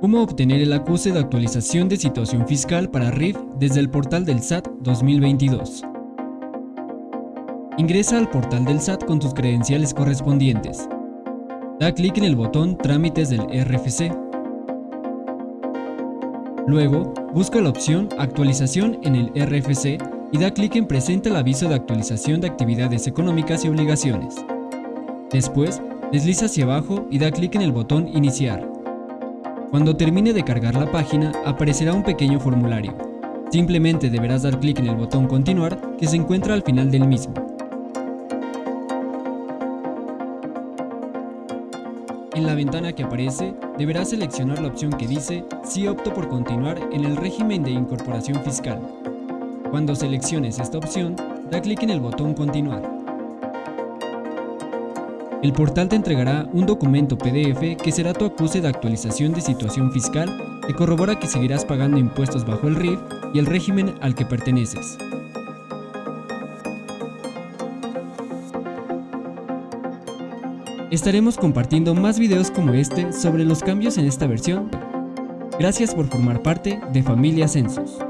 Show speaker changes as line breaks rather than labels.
¿Cómo obtener el acuse de actualización de situación fiscal para RIF desde el portal del SAT 2022? Ingresa al portal del SAT con tus credenciales correspondientes. Da clic en el botón Trámites del RFC. Luego, busca la opción Actualización en el RFC y da clic en Presenta el aviso de actualización de actividades económicas y obligaciones. Después, desliza hacia abajo y da clic en el botón Iniciar. Cuando termine de cargar la página, aparecerá un pequeño formulario. Simplemente deberás dar clic en el botón Continuar que se encuentra al final del mismo. En la ventana que aparece, deberás seleccionar la opción que dice Si opto por continuar en el régimen de incorporación fiscal. Cuando selecciones esta opción, da clic en el botón Continuar. El portal te entregará un documento PDF que será tu acuse de actualización de situación fiscal que corrobora que seguirás pagando impuestos bajo el RIF y el régimen al que perteneces. Estaremos compartiendo más videos como este sobre los cambios en esta versión. Gracias por formar parte de Familia Census.